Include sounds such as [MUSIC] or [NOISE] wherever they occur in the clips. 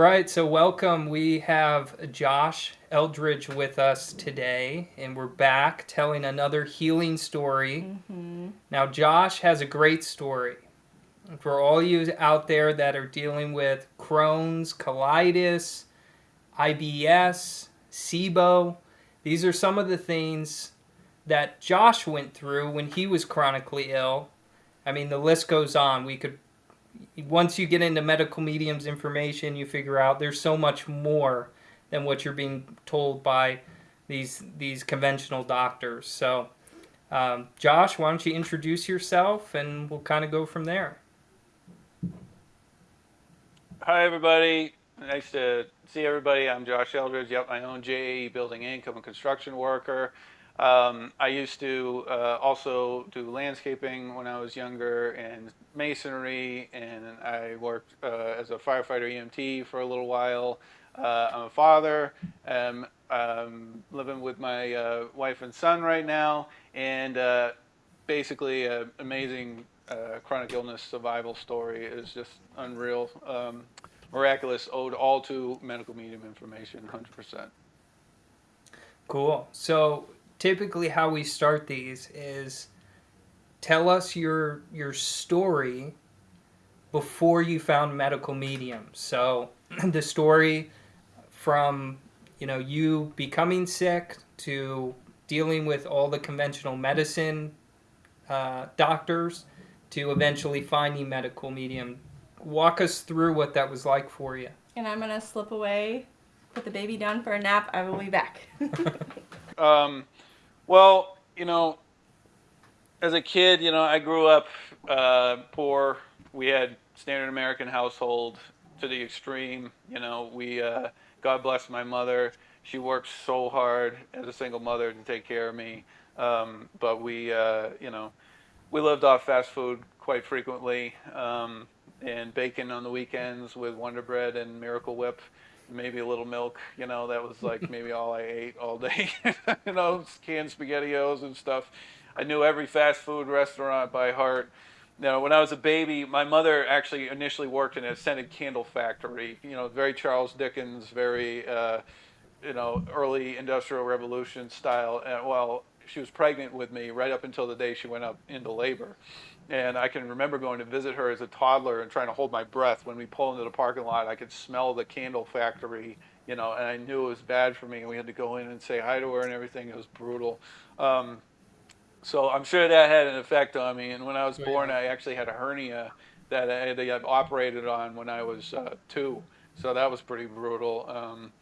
right, so welcome. We have Josh Eldridge with us today, and we're back telling another healing story. Mm-hmm. Now, Josh has a great story. For all you out there that are dealing with Crohn's, colitis, IBS, SIBO, these are some of the things that Josh went through when he was chronically ill. I mean, the list goes on. We could once you get into medical mediums information, you figure out there's so much more than what you're being told by these these conventional doctors. So, um, Josh, why don't you introduce yourself, and we'll kind of go from there. Hi, everybody. Nice to see everybody. I'm Josh Eldridge. Yep, I own JAE Building Inc. I'm a construction worker. Um, I used to uh, also do landscaping when I was younger and masonry, and I worked uh, as a firefighter EMT for a little while. Uh, I'm a father. I'm um, living with my uh, wife and son right now, and uh, basically, an amazing uh, chronic illness survival story is just unreal, um, miraculous, owed all to medical medium information, 100%. Cool. So typically how we start these is tell us your your story before you found medical medium. So [CLEARS THROAT] the story from you know you becoming sick to dealing with all the conventional medicine uh, doctors to eventually finding medical medium. Walk us through what that was like for you. And I'm gonna slip away, put the baby down for a nap. I will be back. [LAUGHS] um, well, you know, as a kid, you know, I grew up uh, poor. We had standard American household to the extreme. You know, we, uh, God bless my mother. She worked so hard as a single mother to take care of me. Um, but we, uh, you know, we lived off fast food quite frequently, um, and bacon on the weekends with Wonder Bread and Miracle Whip maybe a little milk. You know, that was like [LAUGHS] maybe all I ate all day. [LAUGHS] you know, canned SpaghettiOs and stuff. I knew every fast food restaurant by heart. You know, when I was a baby, my mother actually initially worked in a scented candle factory. You know, very Charles Dickens, very, uh, you know, early Industrial Revolution style. And, well, she was pregnant with me right up until the day she went up into labor. And I can remember going to visit her as a toddler and trying to hold my breath. When we pull into the parking lot, I could smell the candle factory, you know, and I knew it was bad for me. And we had to go in and say hi to her and everything. It was brutal. Um, so I'm sure that had an effect on me. And when I was born, I actually had a hernia that I had to operated on when I was uh, two. So that was pretty brutal. Um,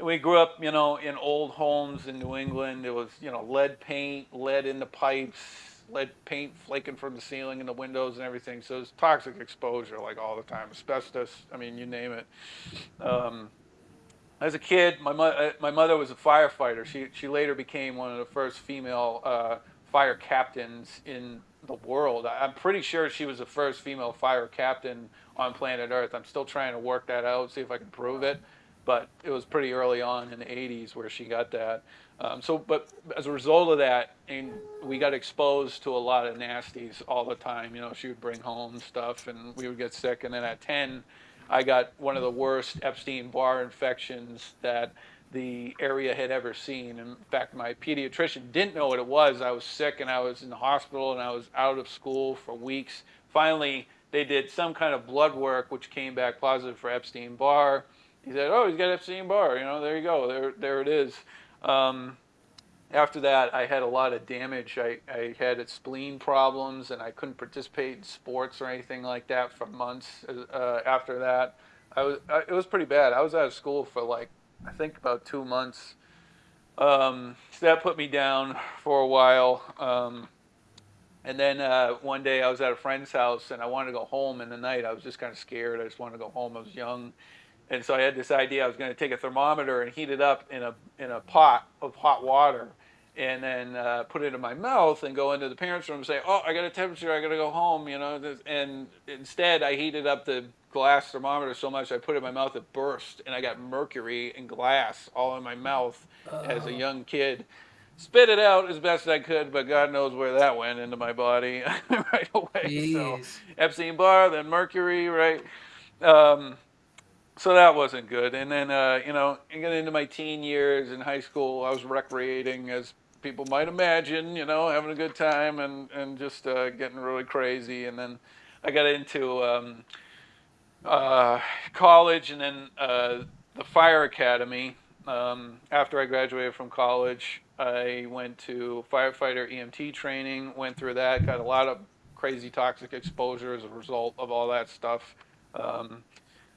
we grew up, you know, in old homes in New England. It was, you know, lead paint, lead in the pipes, lead paint flaking from the ceiling and the windows and everything. So it's toxic exposure like all the time. Asbestos, I mean, you name it. Um, as a kid, my, mo- uh, my mother was a firefighter. She, she later became one of the first female uh, fire captains in the world. I'm pretty sure she was the first female fire captain on planet Earth. I'm still trying to work that out, see if I can prove it. But it was pretty early on in the 80s where she got that. Um, so, but as a result of that, and we got exposed to a lot of nasties all the time. You know, she would bring home stuff, and we would get sick. And then at 10, I got one of the worst Epstein-Barr infections that the area had ever seen. In fact, my pediatrician didn't know what it was. I was sick, and I was in the hospital, and I was out of school for weeks. Finally, they did some kind of blood work, which came back positive for Epstein-Barr. He said, "Oh, he's got Epstein-Barr. You know, there you go. There, there it is." Um, after that, I had a lot of damage. I, I had spleen problems, and I couldn't participate in sports or anything like that for months. Uh, after that, I was I, it was pretty bad. I was out of school for like I think about two months. Um, so that put me down for a while. Um, and then uh, one day I was at a friend's house and I wanted to go home in the night. I was just kind of scared. I just wanted to go home. I was young and so I had this idea I was going to take a thermometer and heat it up in a in a pot of hot water, and then uh, put it in my mouth and go into the parents' room and say, "Oh, I got a temperature. I got to go home." You know, and instead I heated up the glass thermometer so much I put it in my mouth it burst, and I got mercury and glass all in my mouth as a oh. young kid. Spit it out as best I could, but God knows where that went into my body [LAUGHS] right away. Jeez. So Epstein Barr, then mercury, right? Um, so that wasn't good. And then, uh, you know, getting into my teen years in high school, I was recreating, as people might imagine, you know, having a good time and, and just uh, getting really crazy. And then I got into um, uh, college and then uh, the fire academy. Um, after I graduated from college, I went to firefighter EMT training, went through that, got a lot of crazy toxic exposure as a result of all that stuff. Um,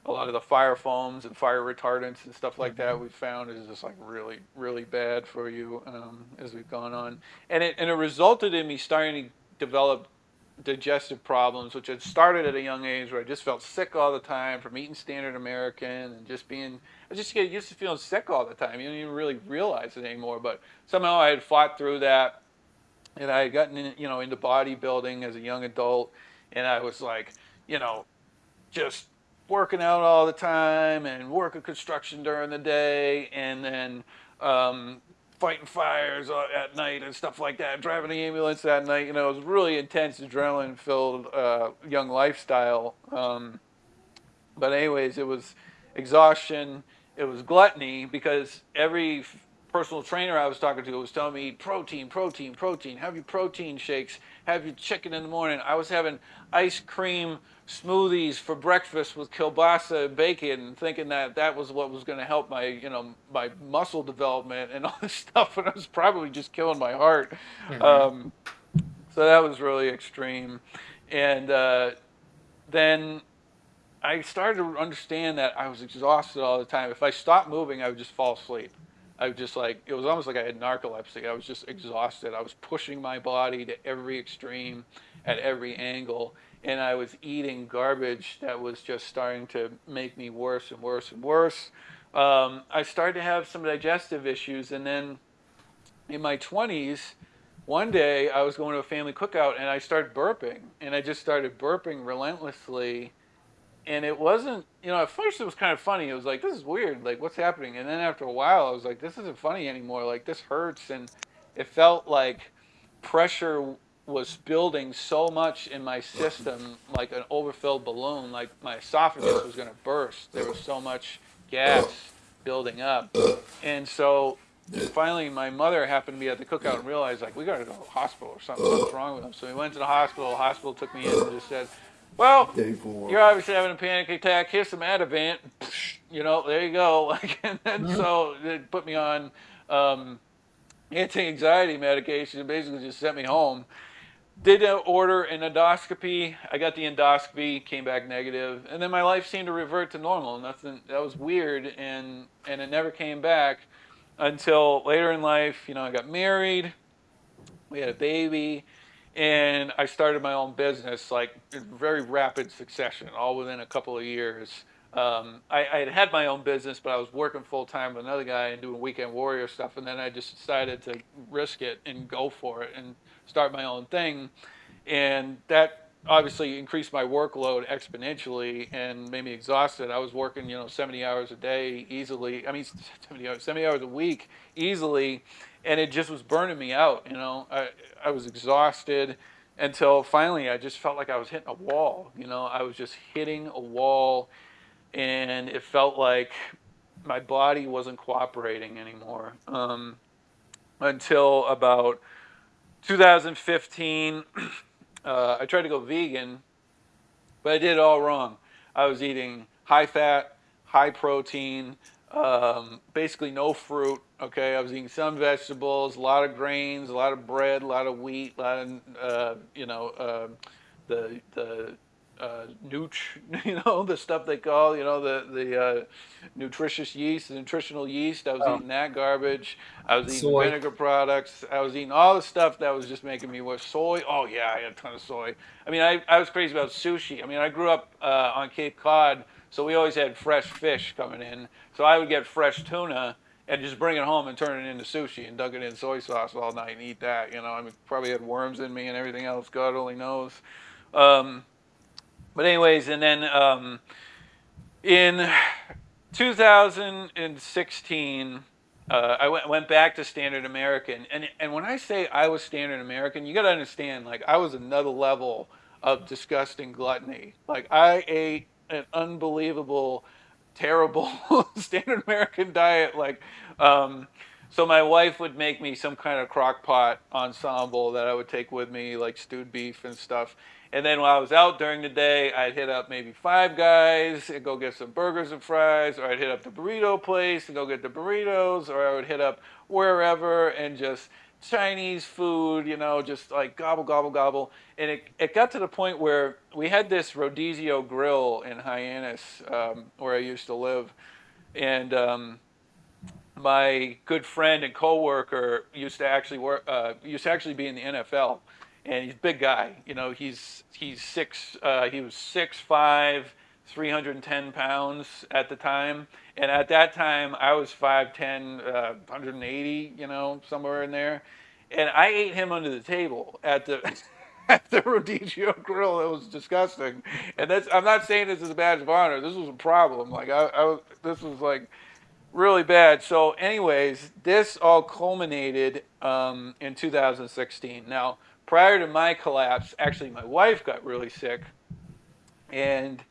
a lot of the fire foams and fire retardants and stuff like that we found is just like really really bad for you um, as we've gone on. And it and it resulted in me starting to develop digestive problems which had started at a young age where I just felt sick all the time from eating standard American and just being I just get used to feeling sick all the time. You don't even really realize it anymore but somehow I had fought through that. And I had gotten in, you know into bodybuilding as a young adult. And I was like you know just working out all the time and working construction during the day and then um, fighting fires at night and stuff like that, driving the ambulance that night. You know, it was really intense, adrenaline filled uh, young lifestyle. Um, but, anyways, it was exhaustion, it was gluttony because every personal trainer I was talking to was telling me protein, protein, protein, have your protein shakes, have your chicken in the morning. I was having ice cream smoothies for breakfast with kielbasa and bacon, thinking that that was what was going to help my, you know, my muscle development and [LAUGHS] all this stuff, and I was probably just killing my heart. Mm-hmm. Um, so that was really extreme, and uh, then I started to understand that I was exhausted all the time. If I stopped moving, I would just fall asleep. I was just like, it was almost like I had narcolepsy. I was just exhausted. I was pushing my body to every extreme at every angle and I was eating garbage that was just starting to make me worse and worse and worse. Um, I started to have some digestive issues, and then in my 20s, one day I was going to a family cookout and I started burping, and I just started burping relentlessly. And it wasn't, you know, at first it was kind of funny. It was like, this is weird. Like, what's happening? And then after a while, I was like, this isn't funny anymore. Like, this hurts. And it felt like pressure was building so much in my system, like an overfilled balloon, like my esophagus was going to burst. There was so much gas building up. And so finally, my mother happened to be at the cookout and realized, like, we got to go to the hospital or something. What's wrong with him? So we went to the hospital. The hospital took me in and just said, well, you're obviously having a panic attack. Here's some Ativan. You know, there you go. [LAUGHS] and then so they put me on um, anti-anxiety medication and basically just sent me home did order an endoscopy. I got the endoscopy, came back negative, and then my life seemed to revert to normal. Nothing that was weird, and and it never came back until later in life. You know, I got married, we had a baby, and I started my own business like in very rapid succession, all within a couple of years. Um, I, I, had had my own business, but I was working full time with another guy and doing weekend warrior stuff, and then I just decided to risk it and go for it. And start my own thing. And that obviously increased my workload exponentially and made me exhausted. I was working, you know, 70 hours a day easily. I mean, [LAUGHS] 70 hours, 70 hours a week easily. And it just was burning me out, you know. I, I was exhausted until finally I just felt like I was hitting a wall, you know. I was just hitting a wall and it felt like my body wasn't cooperating anymore um, until about 2015, [CLEARS THROAT] uh, I tried to go vegan, but I did it all wrong. I was eating high fat, high protein, um, basically no fruit. Okay, I was eating some vegetables, a lot of grains, a lot of bread, a lot of wheat, a lot of uh, you know uh, the the uh, nooch, [LAUGHS] you know, the stuff they call, you know, the the uh, nutritious yeast, the nutritional yeast. I was oh. eating that garbage. I was eating soy. vinegar products. I was eating all the stuff that was just making me worse. Soy. Oh yeah, I had a ton of soy. I mean, I, I was crazy about sushi. I mean, I grew up uh, on Cape Cod, so we always had fresh fish coming in. So I would get fresh tuna and just bring it home and turn it into sushi and dunk it in soy sauce all night and eat that. You know, I mean, probably had worms in me and everything else. God only knows. Um, but anyways, and then um, in 2016, uh, I went, went back to Standard American, and and when I say I was Standard American, you got to understand, like I was another level of disgusting gluttony. Like I ate an unbelievable terrible [LAUGHS] standard American diet. Like, um, so my wife would make me some kind of crock pot ensemble that I would take with me, like stewed beef and stuff. And then while I was out during the day, I'd hit up maybe Five Guys and go get some burgers and fries, or I'd hit up the burrito place and go get the burritos, or I would hit up wherever and just Chinese food, you know, just like gobble, gobble, gobble. And it, it got to the point where we had this Rodizio grill in Hyannis, um, where I used to live. And um, my good friend and coworker used to actually work, uh, used to actually be in the NFL. And he's a big guy, you know, he's, he's six, uh, he was six, five, 310 pounds at the time. And at that time, I was 5'10, uh, 180, you know, somewhere in there. And I ate him under the table at the. [LAUGHS] at the Rodizio Grill, it was disgusting, and that's. I'm not saying this is a badge of honor. This was a problem. Like I, I this was like really bad. So, anyways, this all culminated um, in 2016. Now, prior to my collapse, actually, my wife got really sick, and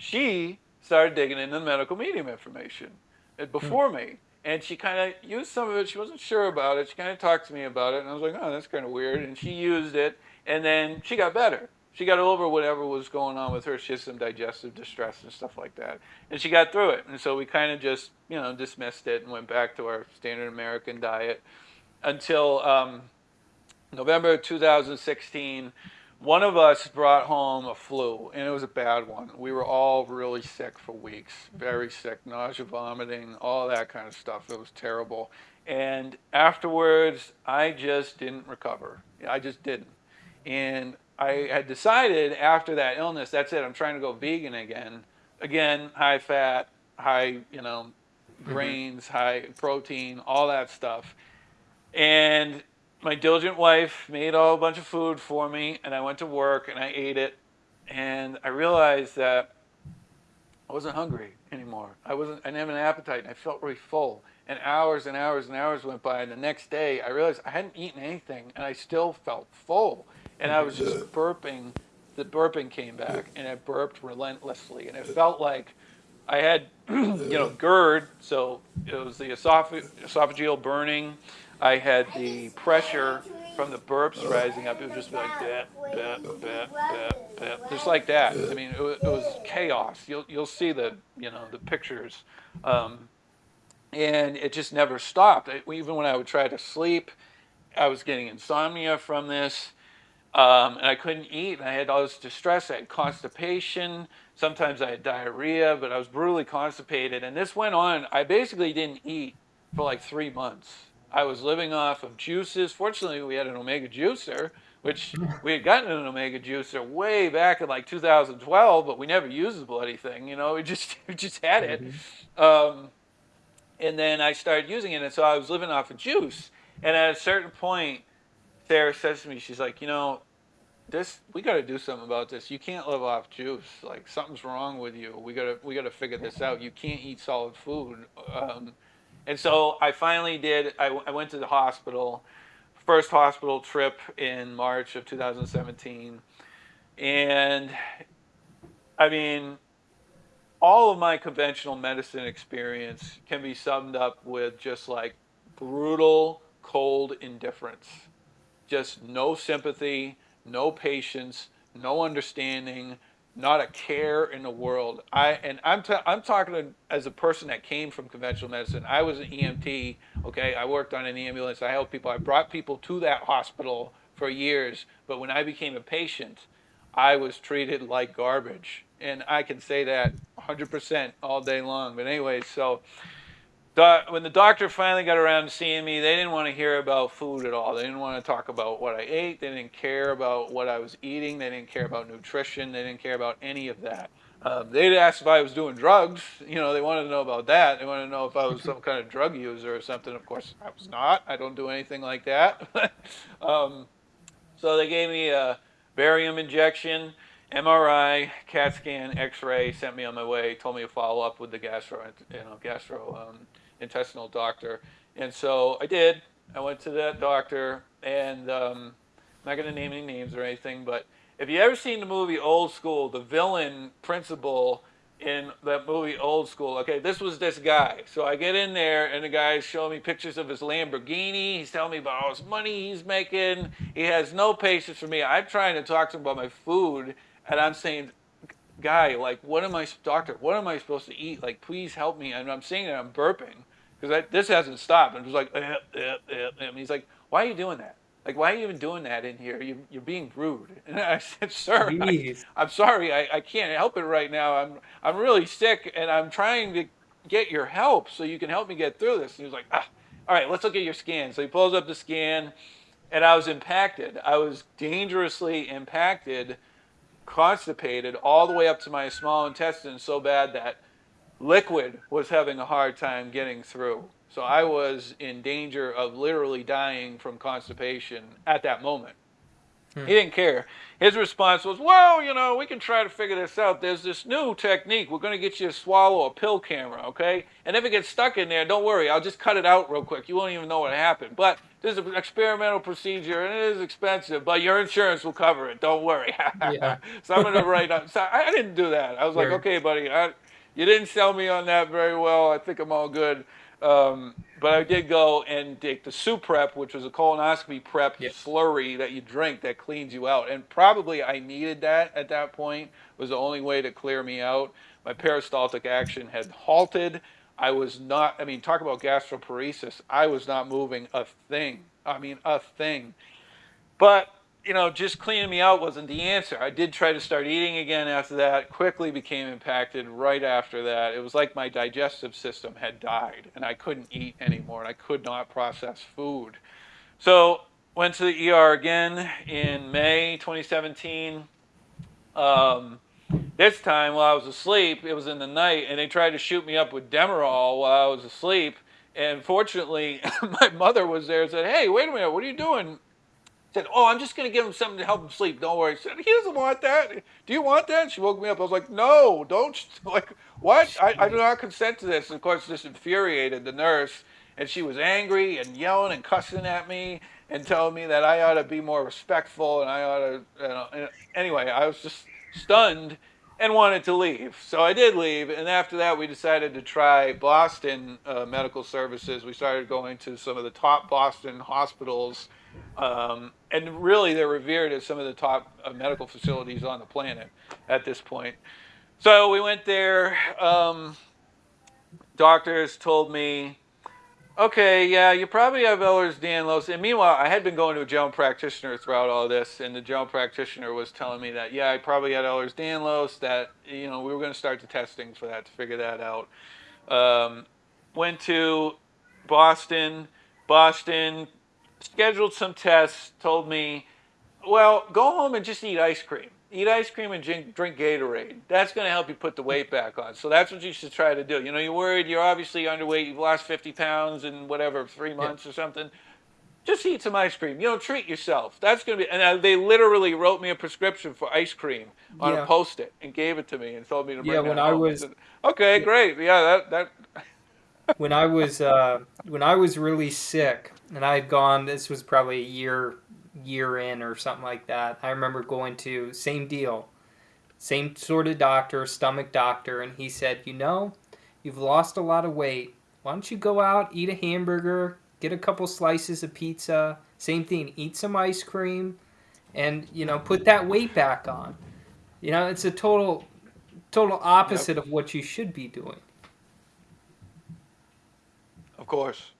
she started digging into the medical medium information uh, before me. And she kind of used some of it. She wasn't sure about it. She kind of talked to me about it. And I was like, oh, that's kind of weird. And she used it. And then she got better. She got over whatever was going on with her. She had some digestive distress and stuff like that. And she got through it. And so we kind of just, you know, dismissed it and went back to our standard American diet until um, November 2016 one of us brought home a flu, and it was a bad one. We were all really sick for weeks, very sick, nausea, vomiting, all that kind of stuff. It was terrible. And afterwards, I just didn't recover. I just didn't. And I had decided after that illness, that's it, I'm trying to go vegan again. Again, high fat, high, you know, mm-hmm. grains, mm-hmm. high protein, all that stuff. And my diligent wife made all a bunch of food for me, and I went to work and I ate it, and I realized that I wasn't hungry anymore. I wasn't. I didn't have an appetite, and I felt really full. And hours and hours and hours went by, and the next day I realized I hadn't eaten anything, and I still felt full. And I was just burping. The burping came back, and I burped relentlessly, and it felt like I had, [CLEARS THROAT] you know, GERD, so it was the esophag- esophageal burning. I had the pressure from the burps rising up. It would just like that, that, that, that, that, just like that. I mean, it was, was chaos. You'll you'll see the you know the pictures, um, and it just never stopped. Even when I would try to sleep, I was getting insomnia from this. Um, and I couldn't eat, and I had all this distress. I had constipation. Sometimes I had diarrhea, but I was brutally constipated. And this went on. I basically didn't eat for like three months. I was living off of juices. Fortunately, we had an omega juicer, which [LAUGHS] we had gotten an omega juicer way back in like 2012, but we never used the bloody thing. You know, we just [LAUGHS] we just had it. Mm-hmm. Um, and then I started using it, and so I was living off of juice. And at a certain point, Sarah says to me, she's like, you know, this we got to do something about this. You can't live off juice. Like something's wrong with you. We gotta we gotta figure this out. You can't eat solid food. Um, and so I finally did, I, I went to the hospital, first hospital trip in March of 2017. And I mean, all of my conventional medicine experience can be summed up with just like brutal, cold indifference. Just no sympathy, no patience, no understanding, not a care in the world. I and I'm I'm talking as a person that came from conventional medicine. I was an EMT. Okay, I worked on an ambulance. I helped people. I brought people to that hospital for years. But when I became a patient, I was treated like garbage, and I can say that 100% all day long. But anyway, so when the doctor finally got around to seeing me, they didn't want to hear about food at all. They didn't want to talk about what I ate. They didn't care about what I was eating. They didn't care about nutrition. They didn't care about any of that. Um, they'd ask if I was doing drugs. You know, they wanted to know about that. They wanted to know if I was some [LAUGHS] kind of drug user or something. Of course, I was not. I don't do anything like that. [LAUGHS] um, so they gave me a barium injection. MRI, CAT scan, X-ray, sent me on my way. Told me to follow up with the gastro, you know, gastro um, intestinal doctor. And so I did. I went to that doctor, and um, I'm not going to name any names or anything, but if you ever seen the movie Old School, the villain principal in that movie Old School. Okay, this was this guy. So I get in there, and the guy's showing me pictures of his Lamborghini. He's telling me about all his money he's making. He has no patience for me. I'm trying to talk to him about my food, and I'm saying, guy, like, what am I, doctor, what am I supposed to eat? Like, please help me. And I'm saying that I'm burping because this hasn't stopped. I'm just like, eh, eh, eh, and he's like, why are you doing that? Like, why are you even doing that in here? You, you're being rude. [LAUGHS] And I said, sir, I, am sorry. I, I can't help it right now. I'm, I'm really sick and I'm trying to get your help so you can help me get through this. And he was like, ah, all right, let's look at your scan. So he pulls up the scan and I was impacted. I was dangerously impacted, constipated all the way up to my small intestine so bad that liquid was having a hard time getting through. So I was in danger of literally dying from constipation at that moment. Hmm. He didn't care. His response was, Well, you know, we can try to figure this out. There's this new technique. We're going to get you to swallow a pill camera, okay? And if it gets stuck in there, don't worry. I'll just cut it out real quick. You won't even know what happened. But this is an experimental procedure and it is expensive, but your insurance will cover it. Don't worry. [LAUGHS] yeah. so I'm going to write on. So I didn't do that. I was like, Okay, buddy, I, you didn't sell me on that very well. I think I'm all good. Um, but I did go and take the Suprep, which was a colonoscopy prep yep. slurry that you drink that cleans you out. And probably I needed that at that point. It was the only way to clear me out. My peristaltic action had halted. I was not, I mean, talk about gastroparesis. I was not moving a thing. I mean, a thing. But you know, just cleaning me out wasn't the answer. I did try to start eating again after that, quickly became impacted right after that. It was like my digestive system had died and I couldn't eat anymore and I could not process food. So, went to the ER again in May 2017. Um, this time while I was asleep, it was in the night, and they tried to shoot me up with Demerol while I was asleep. And fortunately, [LAUGHS] my mother was there and said, Hey, wait a minute, what are you doing? Said, "Oh, I'm just going to give him something to help him sleep. Don't worry." I said, "He doesn't want that. Do you want that?" She woke me up. I was like, "No, don't. [LAUGHS] Like, what? I, I do not consent to this." And of course, this infuriated the nurse, and she was angry and yelling and cussing at me and telling me that I ought to be more respectful and I ought to. You know, anyway, I was just stunned and wanted to leave. So I did leave, and after that, we decided to try Boston uh, Medical Services. We started going to some of the top Boston hospitals um, and really, they're revered as some of the top uh, medical facilities on the planet at this point. So we went there. Um, doctors told me, okay, yeah, you probably have Ehlers-Danlos. And meanwhile, I had been going to a general practitioner throughout all this, and the general practitioner was telling me that, yeah, I probably had Ehlers-Danlos, that, you know, we were going to start the testing for that to figure that out. Um, went to Boston. Boston scheduled some tests, told me, well, go home and just eat ice cream. Eat ice cream and drink, drink Gatorade. That's going to help you put the weight back on. So that's what you should try to do. You know, you're worried, you're obviously underweight, you've lost 50 pounds in whatever, three months yeah. or something. Just eat some ice cream. You know, treat yourself. That's going to be, and uh, they literally wrote me a prescription for ice cream on yeah. a post it and gave it to me and told me to bring yeah, it when I was, said, okay, yeah. great. Yeah, that, that. [LAUGHS] when I was, uh, when I was really sick, and I had gone. This was probably a year year in or something like that. I remember going to same deal, same sort of doctor, stomach doctor, and he said, you know, you've lost a lot of weight. Why don't you go out, eat a hamburger, get a couple slices of pizza. Same thing, eat some ice cream, and you know, put that weight back on. You know, it's a total total opposite yep. of what you should be doing. Of course.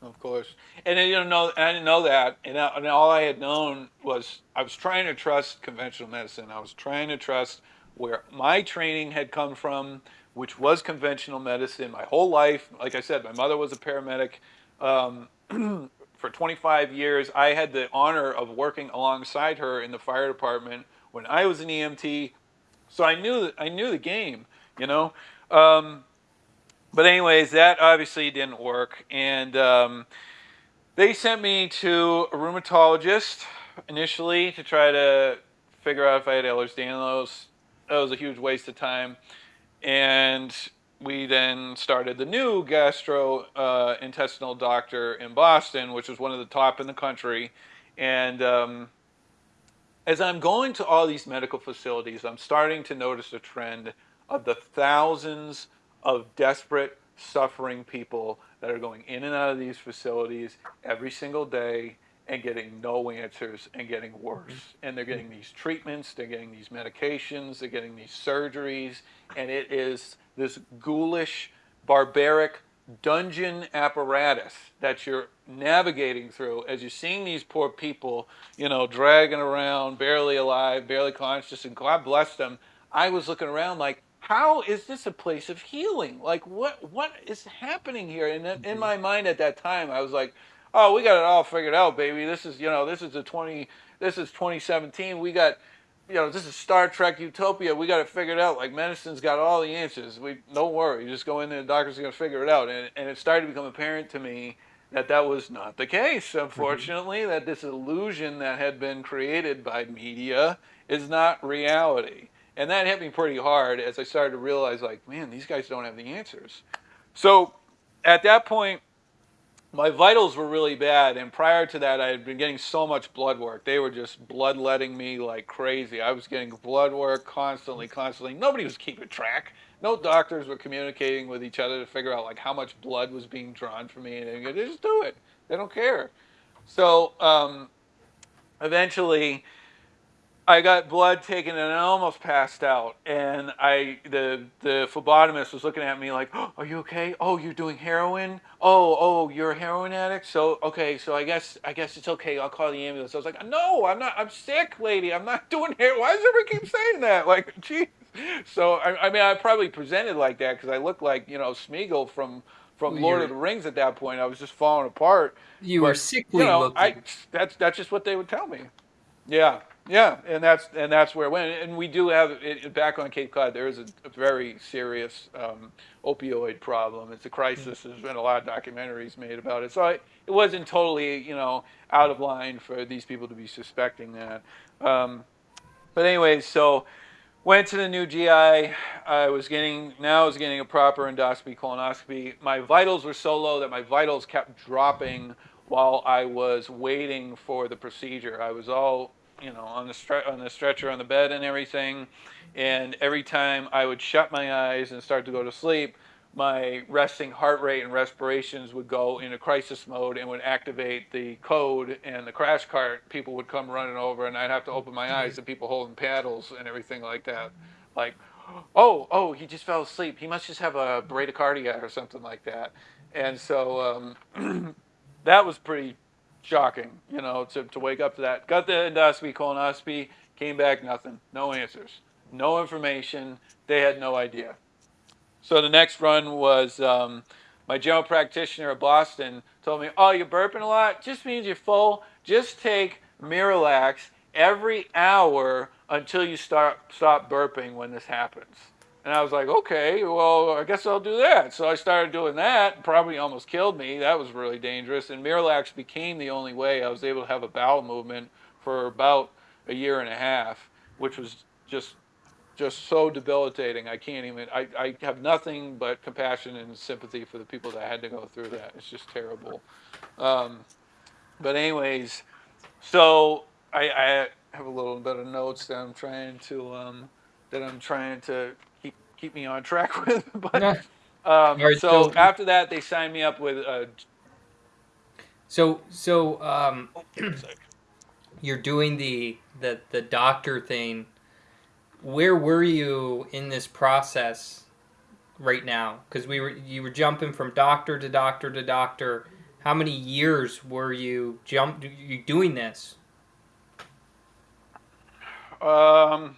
Of course, and you don't know. I didn't know that, and, I, and all I had known was I was trying to trust conventional medicine. I was trying to trust where my training had come from, which was conventional medicine. My whole life, like I said, my mother was a paramedic. Um, [CLEARS THROAT] for 25 years, I had the honor of working alongside her in the fire department when I was an EMT. So I knew I knew the game, you know. Um, but anyways, that obviously didn't work, and um, they sent me to a rheumatologist initially to try to figure out if I had Ehlers-Danlos. That was a huge waste of time, and we then started the new gastrointestinal uh, doctor in Boston, which was one of the top in the country, and um, as I'm going to all these medical facilities, I'm starting to notice a trend of the thousands of desperate, suffering people that are going in and out of these facilities every single day and getting no answers and getting worse. Mm-hmm. And they're getting these treatments, they're getting these medications, they're getting these surgeries, and it is this ghoulish, barbaric dungeon apparatus that you're navigating through as you're seeing these poor people, you know, dragging around, barely alive, barely conscious, and God bless them. I was looking around like, how is this a place of healing? Like, what what is happening here? And in, in my mind at that time, I was like, oh, we got it all figured out, baby. This is, you know, this is the 20, this is 2017. We got, you know, this is Star Trek Utopia. We got it figured out. Like medicine's got all the answers. We don't worry. You just go in there, the doctor's gonna figure it out. And and it started to become apparent to me that that was not the case. Unfortunately, mm-hmm. that this illusion that had been created by media is not reality. And that hit me pretty hard as I started to realize, like, man, these guys don't have the answers. So at that point, my vitals were really bad and prior to that i had been getting so much blood work. They were just bloodletting me like crazy. I was getting blood work constantly constantly. Nobody was keeping track. No doctors were communicating with each other to figure out like how much blood was being drawn from me and they just do it. They don't care. So um, eventually I got blood taken and I almost passed out. And I, the the phlebotomist was looking at me like, oh, "Are you okay? Oh, you're doing heroin? Oh, oh, you're a heroin addict? So okay, so I guess I guess it's okay. I'll call the ambulance." I was like, "No, I'm not. I'm sick, lady. I'm not [LAUGHS] doing heroin. Why does everybody keep saying that? Like, [LAUGHS] geez." So I, I mean, I probably presented like that because I looked like you know Smeagol from from well, Lord of the Rings at that point. I was just falling apart. You but, were sickly you know, looking. I, that's that's just what they would tell me. Yeah. Yeah, and that's and that's where it went. And we do have it, back on Cape Cod. There is a, a very serious um, opioid problem. It's a crisis. There's been a lot of documentaries made about it. So I, it wasn't totally you know out of line for these people to be suspecting that. Um, but anyways, so went to the new GI. I was getting now I was getting a proper endoscopy, colonoscopy. My vitals were so low that my vitals kept dropping while I was waiting for the procedure. I was all you know, on the stre- on the stretcher on the bed and everything. And every time I would shut my eyes and start to go to sleep, my resting heart rate and respirations would go into crisis mode and would activate the code and the crash cart people would come running over and I'd have to open my eyes to people holding paddles and everything like that. Like, oh, oh, he just fell asleep. He must just have a bradycardia or something like that. And so um, [CLEARS THROAT] that was pretty shocking, you know, to, to wake up to that. Got the endoscopy, colonoscopy, came back nothing, no answers, no information. They had no idea. So the next run was um, my general practitioner at Boston told me, "Oh, you're burping a lot. Just means you're full. Just take Miralax every hour until you start stop burping when this happens." And I was like, okay, well, I guess I'll do that. So I started doing that. Probably almost killed me. That was really dangerous. And Miralax became the only way I was able to have a bowel movement for about a year and a half, which was just just so debilitating. I can't even. I, I have nothing but compassion and sympathy for the people that had to go through that. It's just terrible. Um, but anyways, so I, I have a little bit of notes that I'm trying to um, that I'm trying to keep me on track [LAUGHS] with. but um, right, so, so, after that, they signed me up with. Uh, so so um, [CLEARS THROAT] you're doing the the the doctor thing. Where were you in this process right now? Because we were you were jumping from doctor to doctor to doctor. How many years were you jump you doing this? Um,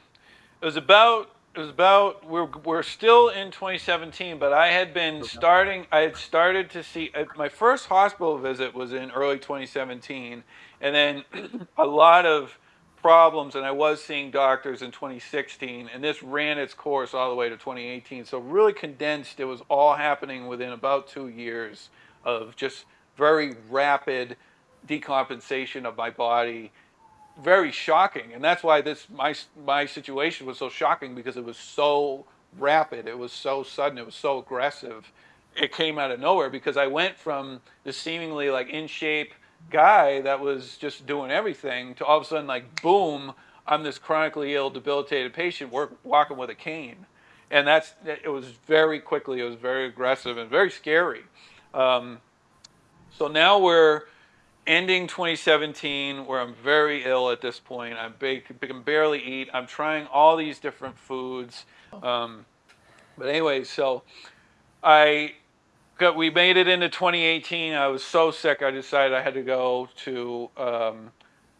it was about it was about we're we're still in 2017, but I had been starting. I had started to see uh, my first hospital visit was in early 2017, and then a lot of problems, and I was seeing doctors in 2016, and this ran its course all the way to 2018. So really condensed. It was all happening within about two years of just very rapid decompensation of my body very shocking, and that's why this my my situation was so shocking because it was so rapid, it was so sudden, it was so aggressive. It came out of nowhere because I went from the seemingly like in shape guy that was just doing everything to all of a sudden like boom, I'm this chronically ill, debilitated patient work, walking with a cane. and that's it was very quickly. It was very aggressive and very scary. Um, so now we're ending 2017 where I'm very ill at this point. I can barely eat. I'm trying all these different foods. Um, but anyway, so I got, we made it into 2018. I was so sick, I decided I had to go to um,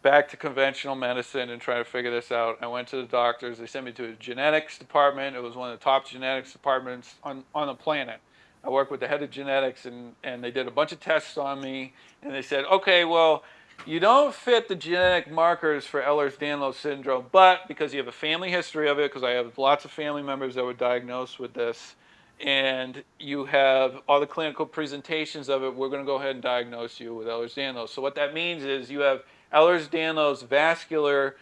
back to conventional medicine and try to figure this out. I went to the doctors. They sent me to a genetics department. It was one of the top genetics departments on, on the planet. I worked with the head of genetics, and, and they did a bunch of tests on me. And they said, okay, well, you don't fit the genetic markers for Ehlers-Danlos syndrome, but because you have a family history of it, because I have lots of family members that were diagnosed with this, and you have all the clinical presentations of it, we're going to go ahead and diagnose you with Ehlers-Danlos. So what that means is you have Ehlers-Danlos vascular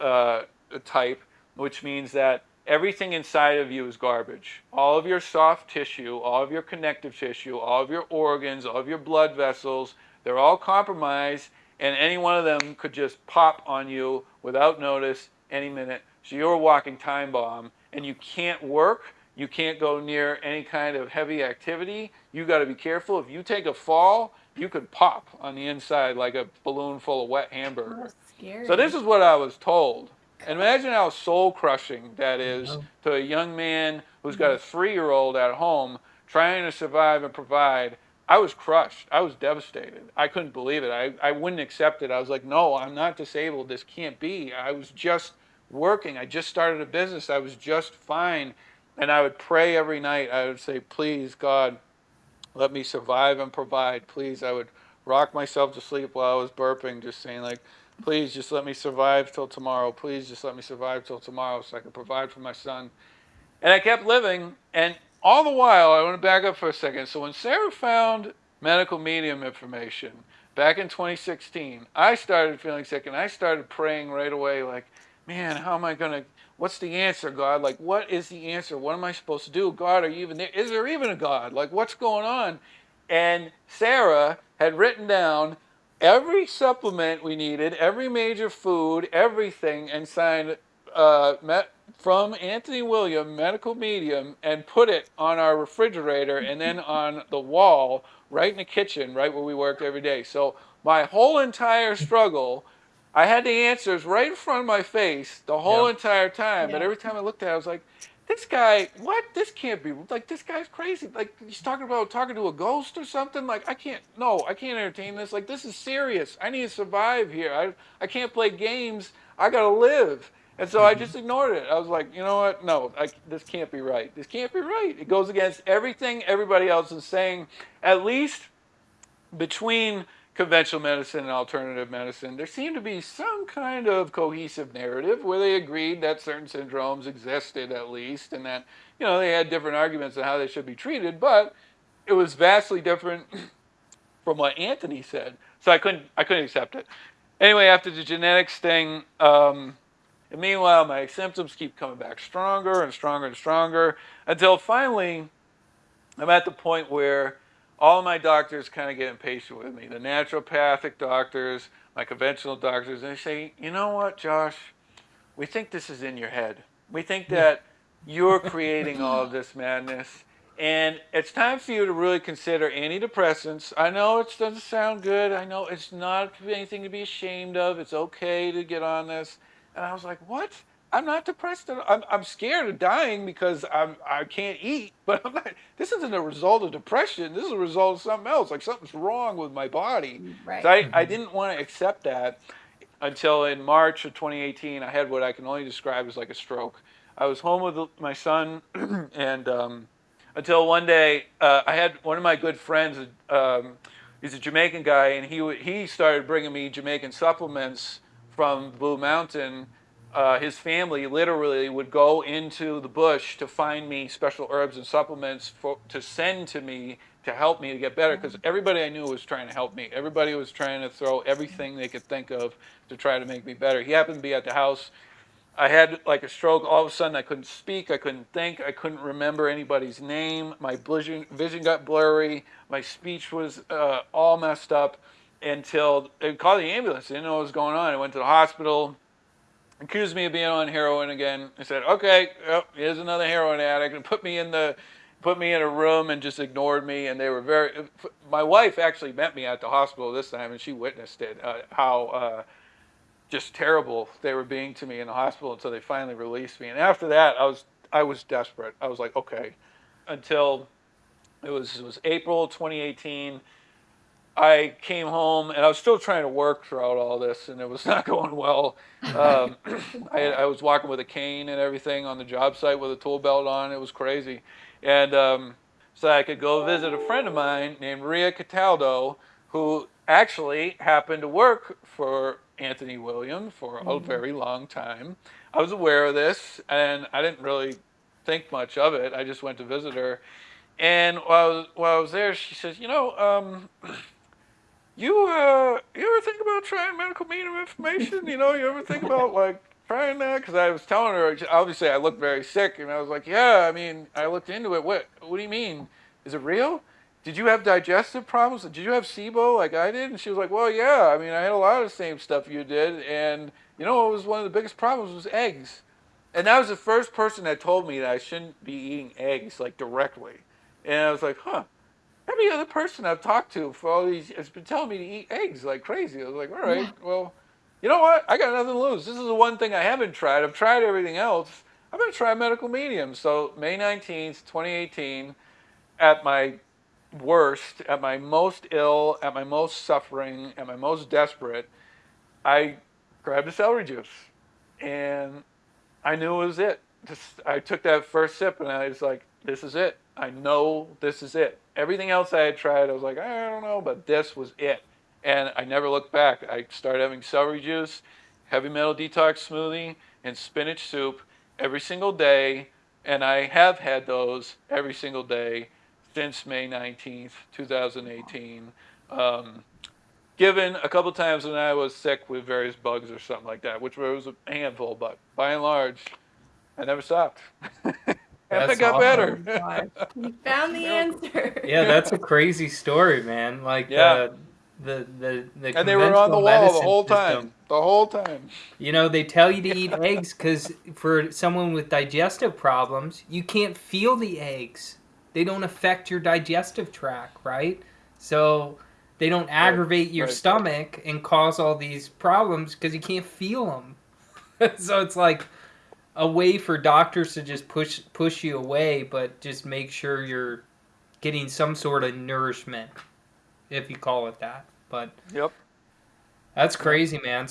uh, type, which means that everything inside of you is garbage. All of your soft tissue, all of your connective tissue, all of your organs, all of your blood vessels, they're all compromised, and any one of them could just pop on you without notice any minute. So you're a walking time bomb, and you can't work. You can't go near any kind of heavy activity. You got to be careful. If you take a fall, you could pop on the inside like a balloon full of wet hamburger. So this is what I was told. Imagine how soul crushing that is to a young man who's got a mm-hmm. three year old at home trying to survive and provide. I was crushed. I was devastated. I couldn't believe it. I, I wouldn't accept it. I was like, no, I'm not disabled. This can't be. I was just working. I just started a business. I was just fine. And I would pray every night. I would say, please, God, let me survive and provide. Please, I would rock myself to sleep while I was burping, just saying, like, Please just let me survive till tomorrow. Please just let me survive till tomorrow so I can provide for my son. And I kept living. And all the while, I want to back up for a second. So when Sarah found medical medium information back in 2016, I started feeling sick and I started praying right away, like, man, how am I going to, what's the answer, God? Like, what is the answer? What am I supposed to do? God, are you even there? Is there even a God? Like, what's going on? And Sarah had written down every supplement we needed, every major food, everything, and signed uh, met from Anthony William, medical medium, and put it on our refrigerator and then [LAUGHS] on the wall right in the kitchen, right where we worked every day. So my whole entire struggle, I had the answers right in front of my face the whole entire time. But every time I looked at it, I was like, this guy, what? This can't be, like, this guy's crazy. Like, he's talking about talking to a ghost or something. Like, I can't, no, I can't entertain this. Like, this is serious. I need to survive here. I, I can't play games. I got to live. And so I mm-hmm. just ignored it. I was like, you know what? No, I, this can't be right. This can't be right. It goes against everything everybody else is saying, at least between conventional medicine and alternative medicine, there seemed to be some kind of cohesive narrative where they agreed that certain syndromes existed at least, and that you know they had different arguments on how they should be treated, but it was vastly different [CLEARS THROAT] from what Anthony said. So I couldn't I couldn't accept it. Anyway, after the genetics thing, um, and meanwhile my symptoms keep coming back stronger and stronger and stronger until finally I'm at the point where all my doctors kind of get impatient with me. The naturopathic doctors, my conventional doctors, and they say, you know what, Josh, we think this is in your head. We think that [LAUGHS] you're creating all of this madness. And it's time for you to really consider antidepressants. I know it doesn't sound good. I know it's not anything to be ashamed of. It's okay to get on this. And I was like, what? I'm not depressed. I'm, I'm scared of dying because I'm I can't eat. [LAUGHS] But I'm not. This isn't a result of depression. This is a result of something else. Like something's wrong with my body. Right. So I, I didn't want to accept that until in March of 2018. I had what I can only describe as like a stroke. I was home with my son, [CLEARS THROAT] and um, until one day uh, I had one of my good friends. Um, he's a Jamaican guy, and he he started bringing me Jamaican supplements from Blue Mountain uh, his family literally would go into the bush to find me special herbs and supplements for, to send to me to help me to get better because everybody I knew was trying to help me. Everybody was trying to throw everything they could think of to try to make me better. He happened to be at the house. I had like a stroke. All of a sudden, I couldn't speak. I couldn't think. I couldn't remember anybody's name. My vision, vision got blurry. My speech was uh, all messed up until they called the ambulance. They didn't know what was going on. I went to the hospital accused me of being on heroin again. I said, "Okay, yep, here's another heroin addict," and put me in the put me in a room and just ignored me. And they were very. My wife actually met me at the hospital this time, and she witnessed it. Uh, how uh, just terrible they were being to me in the hospital until they finally released me. And after that, I was I was desperate. I was like, okay, until it was it was April 2018. I came home and I was still trying to work throughout all this, and it was [LAUGHS] not going well. Um, [CLEARS THROAT] I, I was walking with a cane and everything on the job site with a tool belt on. It was crazy, and um, so I could go visit a friend of mine named Ria Cataldo, who actually happened to work for Anthony William for a very long time. I was aware of this, and I didn't really think much of it. I just went to visit her, and while I was, while I was there, she says, "You know." Um, [CLEARS THROAT] you uh, you ever think about trying medical medium information? You know, you ever think about like trying that? Because I was telling her, obviously, I looked very sick, and I was like, yeah, I mean, I looked into it. What What do you mean? Is it real? Did you have digestive problems? Did you have SIBO like I did? And she was like, well, yeah. I mean, I had a lot of the same stuff you did, and you know, what was one of the biggest problems was eggs. And that was the first person that told me that I shouldn't be eating eggs like directly. And I was like, huh every other person I've talked to for all these has been telling me to eat eggs like crazy. I was like, all right, well, you know what? I got nothing to lose. This is the one thing I haven't tried. I've tried everything else. I'm going to try medical medium. So May 19th, 2018, at my worst, at my most ill, at my most suffering, at my most desperate, I grabbed a celery juice. And I knew it was it. Just, I took that first sip and I was like, this is it. I know this is it. Everything else I had tried, I was like, I don't know, but this was it. And I never looked back. I started having celery juice, heavy metal detox smoothie, and spinach soup every single day. And I have had those every single day since May 19th, 2018. Um, given a couple times when I was sick with various bugs or something like that, which was a handful, but by and large, I never stopped. [LAUGHS] and it got awesome. [LAUGHS] better. You found the answer. Yeah, that's a crazy story, man. Like Yeah. the the the, the and they were on the wall the whole time. system. The whole time. You know, they tell you to eat [LAUGHS] eggs because for someone with digestive problems, you can't feel the eggs. They don't affect your digestive tract, right? So they don't aggravate your right. stomach and cause all these problems because you can't feel them. [LAUGHS] so it's like a way for doctors to just push push you away, but just make sure you're getting some sort of nourishment, if you call it that. But Yep. that's crazy, man.